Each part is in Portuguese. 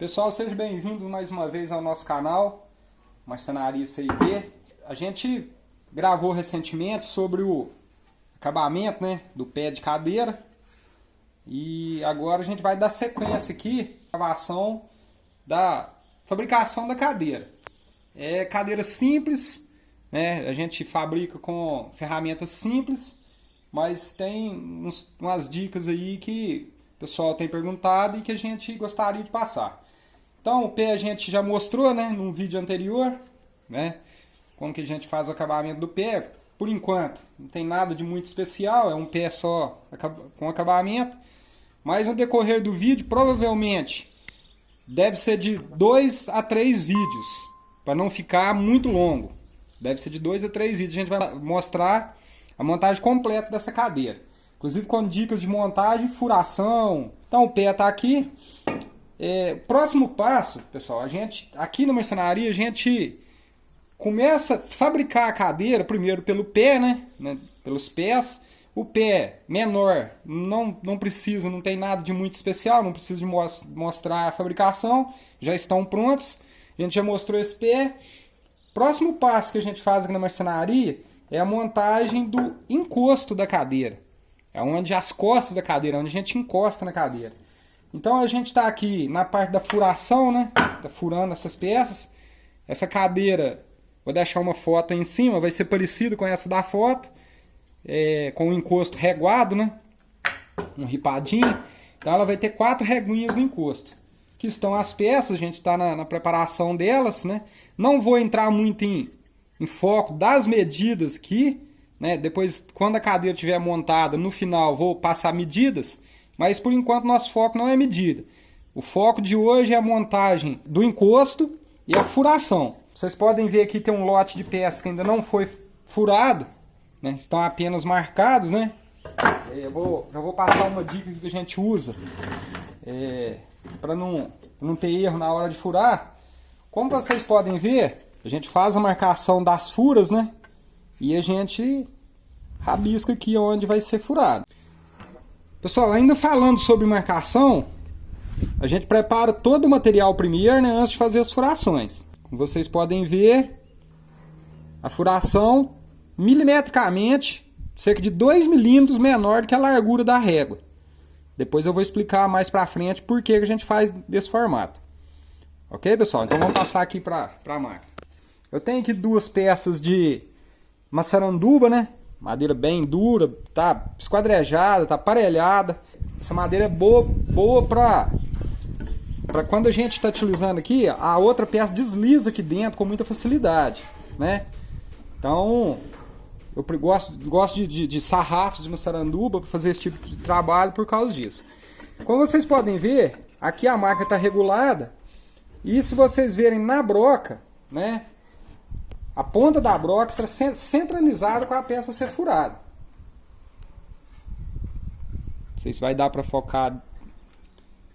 Pessoal, sejam bem-vindos mais uma vez ao nosso canal, Marcenaria CIP. A gente gravou recentemente sobre o acabamento né, do pé de cadeira e agora a gente vai dar sequência aqui gravação da fabricação da cadeira. É cadeira simples, né, a gente fabrica com ferramentas simples, mas tem uns, umas dicas aí que o pessoal tem perguntado e que a gente gostaria de passar. Então o pé a gente já mostrou, né, num vídeo anterior, né, como que a gente faz o acabamento do pé. Por enquanto, não tem nada de muito especial, é um pé só com acabamento. Mas no decorrer do vídeo, provavelmente, deve ser de dois a três vídeos, para não ficar muito longo. Deve ser de dois a três vídeos. A gente vai mostrar a montagem completa dessa cadeira. Inclusive com dicas de montagem, furação. Então o pé está aqui. É, próximo passo, pessoal, a gente aqui na marcenaria a gente começa a fabricar a cadeira primeiro pelo pé, né, né? Pelos pés. O pé menor não, não precisa, não tem nada de muito especial, não precisa de mostrar a fabricação, já estão prontos. A gente já mostrou esse pé. Próximo passo que a gente faz aqui na marcenaria é a montagem do encosto da cadeira. É onde as costas da cadeira, onde a gente encosta na cadeira. Então a gente está aqui na parte da furação, né? Tá furando essas peças. Essa cadeira, vou deixar uma foto aí em cima, vai ser parecido com essa da foto. É, com o encosto reguado, né? Um ripadinho. Então ela vai ter quatro reguinhas no encosto. Que estão as peças, a gente está na, na, preparação delas, né? Não vou entrar muito em, em foco das medidas aqui, né? Depois, quando a cadeira estiver montada, no final vou passar medidas. Mas por enquanto nosso foco não é medida. O foco de hoje é a montagem do encosto e a furação. Vocês podem ver aqui tem um lote de peças que ainda não foi furado, né? estão apenas marcados, né? É, eu vou, já vou passar uma dica que a gente usa é, para não, não ter erro na hora de furar. Como vocês podem ver, a gente faz a marcação das furas, né? E a gente rabisca aqui onde vai ser furado. Pessoal, ainda falando sobre marcação, a gente prepara todo o material primeiro né, antes de fazer as furações. Como vocês podem ver, a furação milimetricamente cerca de 2 milímetros menor do que a largura da régua. Depois eu vou explicar mais pra frente por que a gente faz desse formato. Ok, pessoal? Então vamos passar aqui para a máquina. Eu tenho aqui duas peças de maçaranduba, né? Madeira bem dura, tá esquadrejada, tá aparelhada. Essa madeira é boa, boa para para quando a gente está utilizando aqui, a outra peça desliza aqui dentro com muita facilidade, né? Então, eu gosto, gosto de, de, de sarrafos de maçaranduba para fazer esse tipo de trabalho por causa disso. Como vocês podem ver, aqui a máquina está regulada e se vocês verem na broca, né? A ponta da broca será centralizada com a peça ser furada. Não sei se vai dar para focar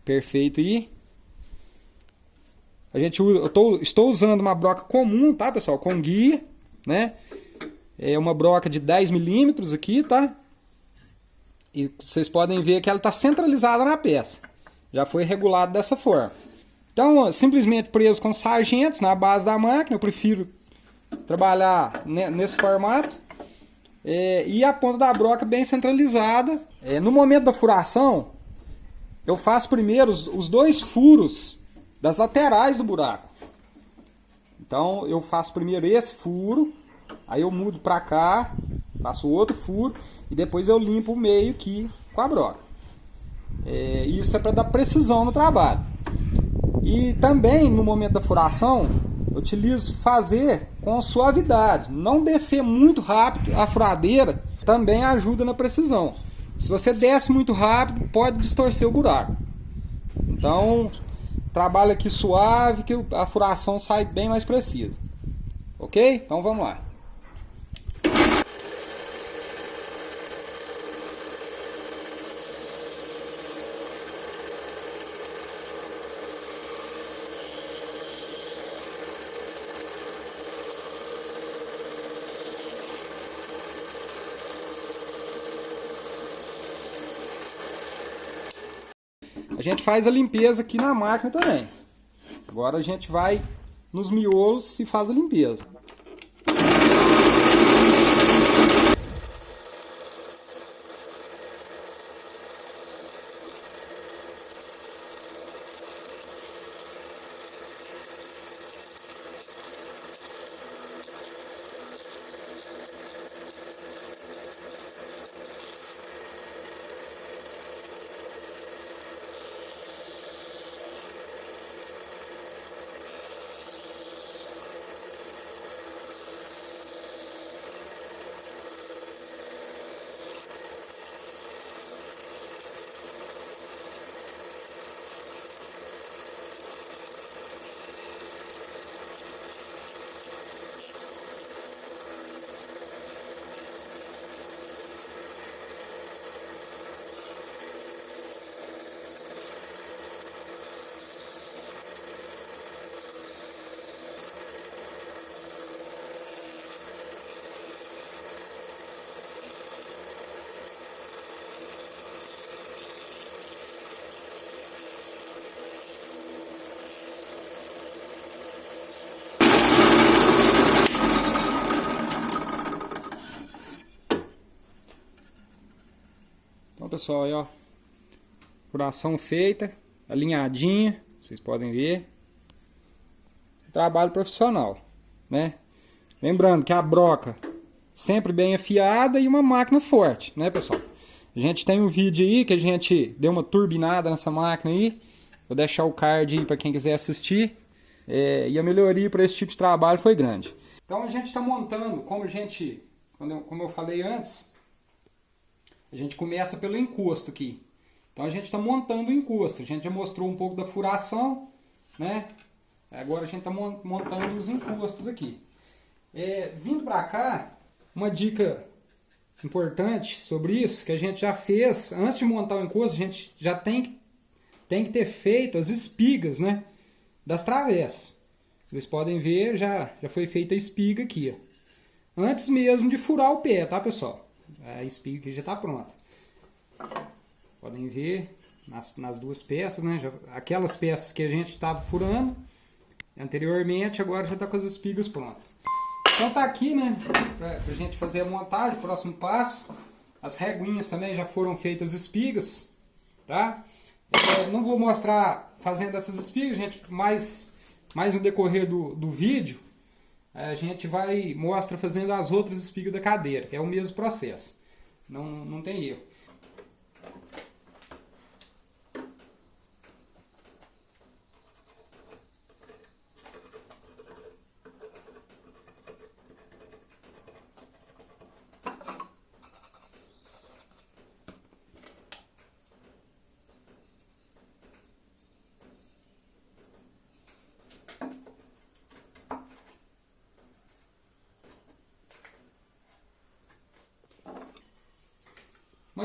perfeito aí. A gente, eu tô, estou usando uma broca comum, tá, pessoal? Com guia, né? É uma broca de 10 milímetros aqui, tá? E vocês podem ver que ela está centralizada na peça. Já foi regulado dessa forma. Então, simplesmente preso com sargentos na base da máquina. Eu prefiro trabalhar nesse formato. É, e a ponta da broca bem centralizada. É, no momento da furação, eu faço primeiro os, os dois furos das laterais do buraco. Então eu faço primeiro esse furo, aí eu mudo para cá, faço outro furo e depois eu limpo o meio aqui com a broca. É, isso é para dar precisão no trabalho. E também no momento da furação, utilizo fazer com suavidade, não descer muito rápido a furadeira também ajuda na precisão. Se você desce muito rápido, pode distorcer o buraco. Então, trabalha aqui suave que a furação sai bem mais precisa. Ok? Então vamos lá. A gente faz a limpeza aqui na máquina também. Agora a gente vai nos miolos e faz a limpeza. Então pessoal, aí ó, furação feita, alinhadinha, vocês podem ver. Trabalho profissional, né? Lembrando que a broca sempre bem afiada e uma máquina forte, né pessoal? A gente tem um vídeo aí que a gente deu uma turbinada nessa máquina aí. Vou deixar o card aí para quem quiser assistir. É, e a melhoria para esse tipo de trabalho foi grande. Então a gente está montando, como a gente, como eu falei antes, a gente começa pelo encosto aqui. Então a gente está montando o encosto. A gente já mostrou um pouco da furação, né? Agora a gente está montando os encostos aqui. É, vindo para cá, uma dica importante sobre isso, que a gente já fez, antes de montar o encosto, a gente já tem, tem que ter feito as espigas, né? Das travessas. Vocês podem ver, já, já foi feita a espiga aqui, ó. Antes mesmo de furar o pé, tá pessoal? A espiga aqui já está pronta. Podem ver nas, nas duas peças, né? Já, aquelas peças que a gente estava furando anteriormente, agora já está com as espigas prontas. Então tá aqui, né? Para a gente fazer a montagem, próximo passo. As reguinhas também já foram feitas espigas, tá? É, não vou mostrar fazendo essas espigas, gente, mais, mais no decorrer do, do vídeo a gente vai mostra fazendo as outras espigas da cadeira, é o mesmo processo. Não, não tem erro.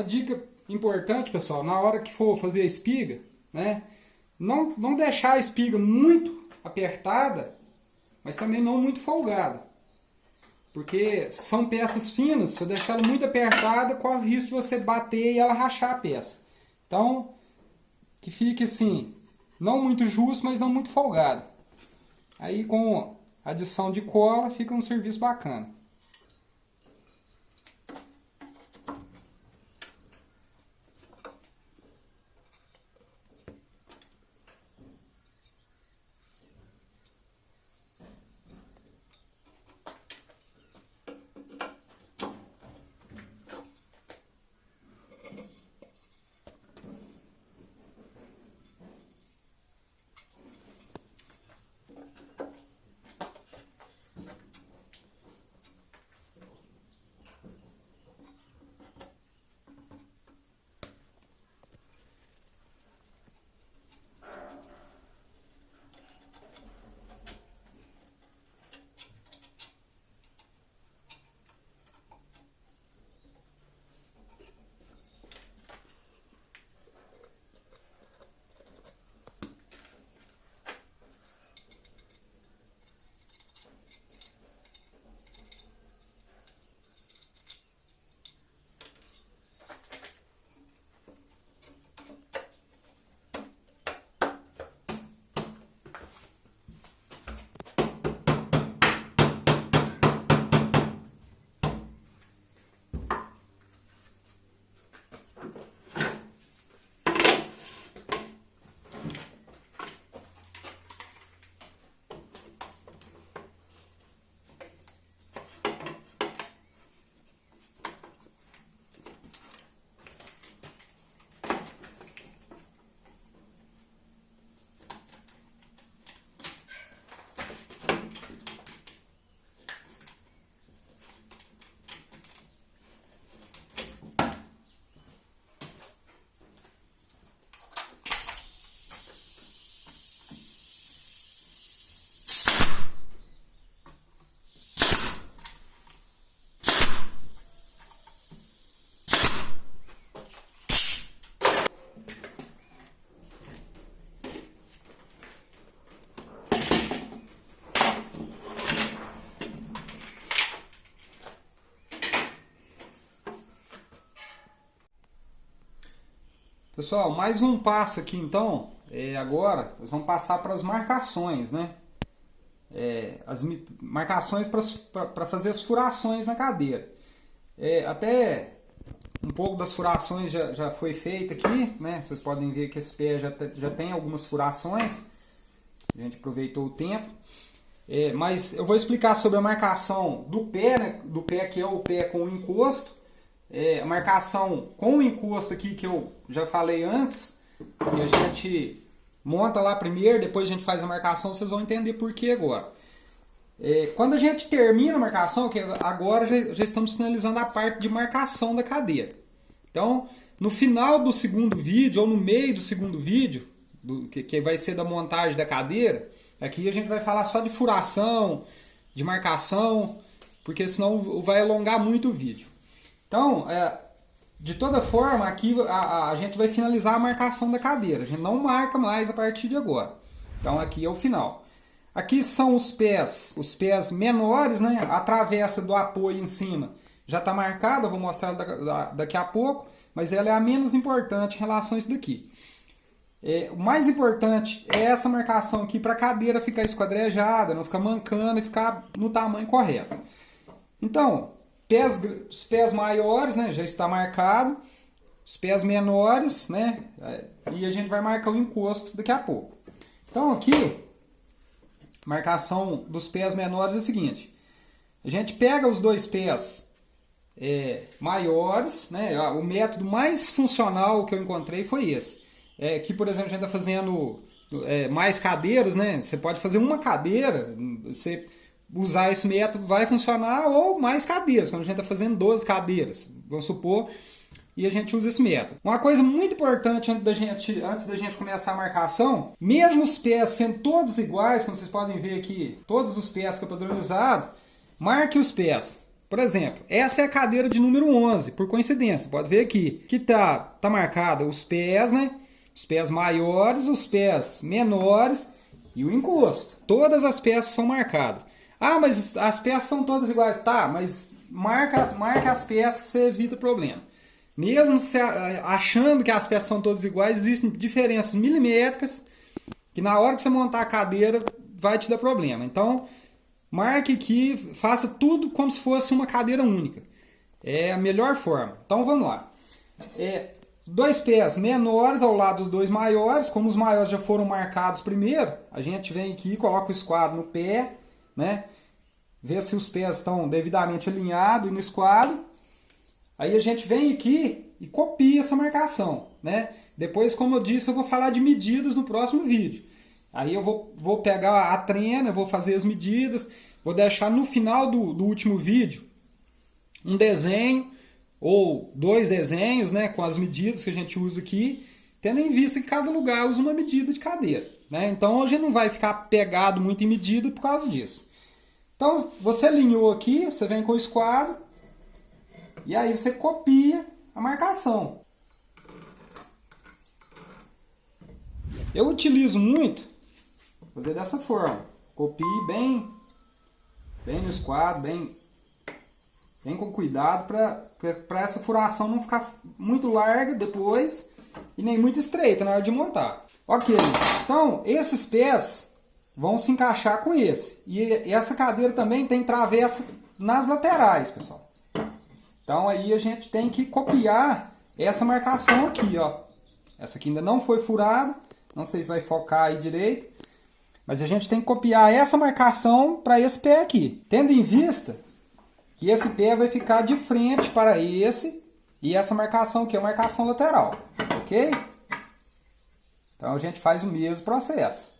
Uma dica importante, pessoal, na hora que for fazer a espiga, né? Não, não deixar a espiga muito apertada, mas também não muito folgada. Porque são peças finas, se eu deixar ela muito apertada, corre o risco de você bater e ela rachar a peça. Então, que fique assim, não muito justo, mas não muito folgado. Aí com adição de cola fica um serviço bacana. Pessoal, mais um passo aqui então. É, agora nós vamos passar para as marcações, né? É, as marcações para fazer as furações na cadeira. É, até um pouco das furações já, já foi feita aqui, né? Vocês podem ver que esse pé já, já tem algumas furações. A gente aproveitou o tempo. É, mas eu vou explicar sobre a marcação do pé, né? do pé que é o pé com o encosto. É, a marcação com o encosto aqui que eu já falei antes, que a gente monta lá primeiro, depois a gente faz a marcação, vocês vão entender por que agora. É, quando a gente termina a marcação, que agora já, já, estamos finalizando a parte de marcação da cadeira. Então, no final do segundo vídeo, ou no meio do segundo vídeo, do, que, que vai ser da montagem da cadeira, aqui a gente vai falar só de furação, de marcação, porque senão vai alongar muito o vídeo. Então, é, de toda forma, aqui a, a, gente vai finalizar a marcação da cadeira. A gente não marca mais a partir de agora. Então, aqui é o final. Aqui são os pés, os pés menores, né? A travessa do apoio em cima já está marcada, vou mostrar daqui a pouco, mas ela é a menos importante em relação a isso daqui. É, o mais importante é essa marcação aqui para a cadeira ficar esquadrejada, não ficar mancando e ficar no tamanho correto. Então, pés, os pés maiores né, já está marcado, os pés menores, né, e a gente vai marcar o encosto daqui a pouco. Então aqui, marcação dos pés menores é o seguinte: a gente pega os dois pés é, maiores, né? O método mais funcional que eu encontrei foi esse. É, que, por exemplo, a gente está fazendo é, mais cadeiras, né? Você pode fazer uma cadeira, você usar esse método vai funcionar, ou mais cadeiras, quando a gente está fazendo 12 cadeiras, vamos supor, e a gente usa esse método. Uma coisa muito importante antes da gente, antes da gente começar a marcação, mesmo os pés sendo todos iguais, como vocês podem ver aqui, todos os pés que é padronizado, marque os pés. Por exemplo, essa é a cadeira de número 11, por coincidência, pode ver aqui, que tá, tá marcada os pés, né? Os pés maiores, os pés menores e o encosto. Todas as peças são marcadas. Ah, mas as peças são todas iguais. Tá, mas marca, marca as peças que você evita problema. Mesmo achando que as peças são todas iguais, existem diferenças milimétricas que na hora que você montar a cadeira vai te dar problema. Então, marque aqui, faça tudo como se fosse uma cadeira única. É a melhor forma. Então, vamos lá. É, dois pés menores ao lado dos dois maiores, como os maiores já foram marcados primeiro, a gente vem aqui, coloca o esquadro no pé, né? Vê se os pés estão devidamente alinhados e no esquadro. Aí a gente vem aqui e copia essa marcação, né? Depois, como eu disse, eu vou falar de medidas no próximo vídeo. Aí eu vou, vou pegar a trena, vou fazer as medidas, vou deixar no final do, do último vídeo um desenho ou dois desenhos, né, com as medidas que a gente usa aqui, tendo em vista que cada lugar usa uma medida de cadeira. Né? Então gente não vai ficar pegado muito em medida por causa disso. Então você alinhou aqui, você vem com o esquadro, e aí você copia a marcação. Eu utilizo muito fazer dessa forma. Copie bem, bem no esquadro, bem, bem com cuidado para essa furação não ficar muito larga depois e nem muito estreita na hora de montar. Ok, então esses pés vão se encaixar com esse. E essa cadeira também tem travessa nas laterais, pessoal. Então aí a gente tem que copiar essa marcação aqui, ó. Essa aqui ainda não foi furada, não sei se vai focar aí direito. Mas a gente tem que copiar essa marcação para esse pé aqui. Tendo em vista que esse pé vai ficar de frente para esse e essa marcação aqui é a marcação lateral, ok? Então a gente faz o mesmo processo.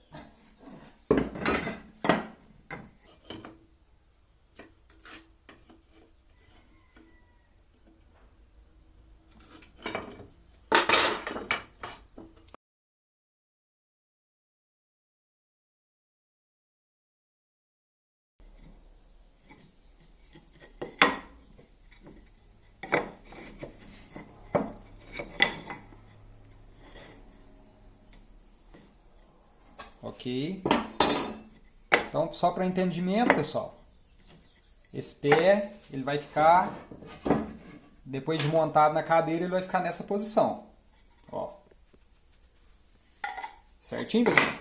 Ok? Então, só para entendimento, pessoal, esse pé, ele vai ficar, depois de montado na cadeira, ele vai ficar nessa posição. Ó. Certinho, pessoal?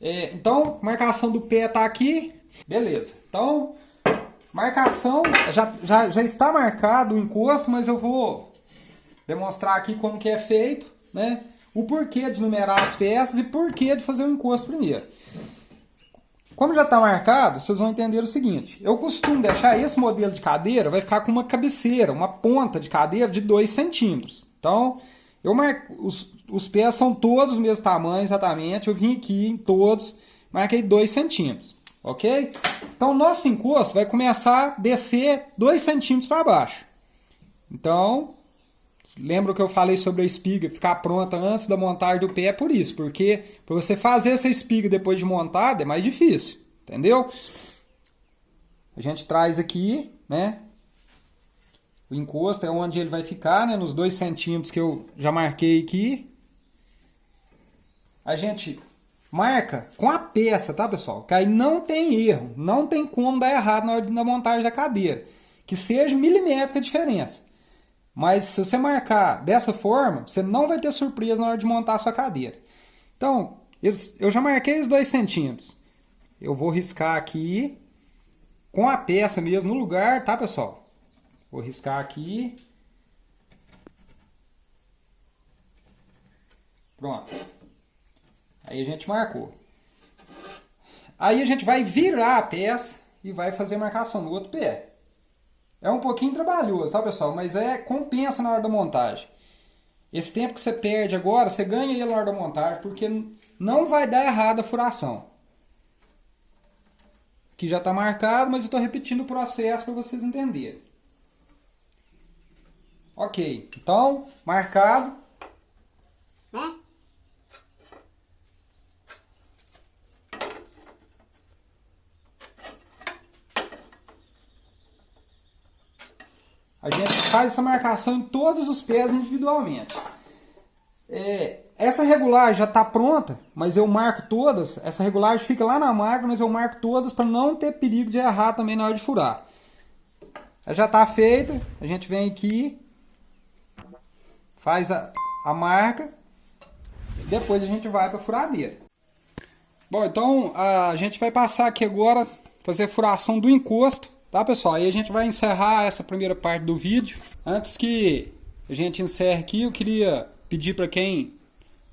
É, então, marcação do pé tá aqui. Beleza. Então, marcação, já, já, já está marcado o encosto, mas eu vou demonstrar aqui como que é feito, né? O porquê de numerar as peças e porquê de fazer o encosto primeiro. Como já está marcado, vocês vão entender o seguinte. Eu costumo deixar esse modelo de cadeira, vai ficar com uma cabeceira, uma ponta de cadeira de 2 centímetros. Então, eu marco, os, os pés são todos do mesmo tamanho exatamente. Eu vim aqui em todos, marquei 2 centímetros. Ok? Então, nosso encosto vai começar a descer 2 centímetros para baixo. Então, lembra que eu falei sobre a espiga ficar pronta antes da montagem do pé? É por isso, porque para você fazer essa espiga depois de montada é mais difícil. Entendeu? A gente traz aqui, né? O encosto é onde ele vai ficar, né? Nos 2 centímetros que eu já marquei aqui. A gente marca com a peça, tá, pessoal? Que aí não tem erro, não tem como dar errado na hora da montagem da cadeira. Que seja milimétrica a diferença. Mas se você marcar dessa forma, você não vai ter surpresa na hora de montar a sua cadeira. Então, eu já marquei os 2 centímetros. Eu vou riscar aqui com a peça mesmo no lugar, tá, pessoal? Vou riscar aqui. Pronto. Aí a gente marcou. Aí a gente vai virar a peça e vai fazer marcação no outro pé. É um pouquinho trabalhoso, tá pessoal? Mas é compensa na hora da montagem. Esse tempo que você perde agora, você ganha ele na hora da montagem, porque não vai dar errado a furação. Aqui já está marcado, mas eu estou repetindo o processo para vocês entenderem. Ok, então, marcado. A gente faz essa marcação em todos os pés individualmente. É, essa regulagem já está pronta, mas eu marco todas. Essa regulagem fica lá na máquina, mas eu marco todas para não ter perigo de errar também na hora de furar. Ela já está feita, a gente vem aqui, faz a, a marca, depois a gente vai para a furadeira. Bom, então a gente vai passar aqui agora, fazer a furação do encosto, tá pessoal? Aí a gente vai encerrar essa primeira parte do vídeo. Antes que a gente encerre aqui, eu queria pedir para quem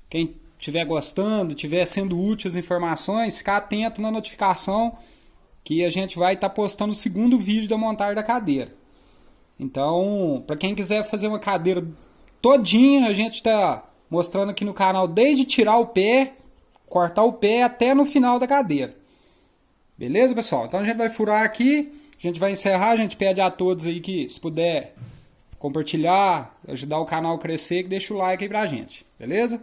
quem estiver gostando, estiver sendo útil as informações, ficar atento na notificação que a gente vai estar tá postando o segundo vídeo da montagem da cadeira. Então, para quem quiser fazer uma cadeira todinha a gente está mostrando aqui no canal desde tirar o pé, cortar o pé até no final da cadeira. Beleza, pessoal? Então a gente vai furar aqui, a gente vai encerrar, a gente pede a todos aí que se puder compartilhar, ajudar o canal a crescer, que deixa o like aí pra gente. Beleza?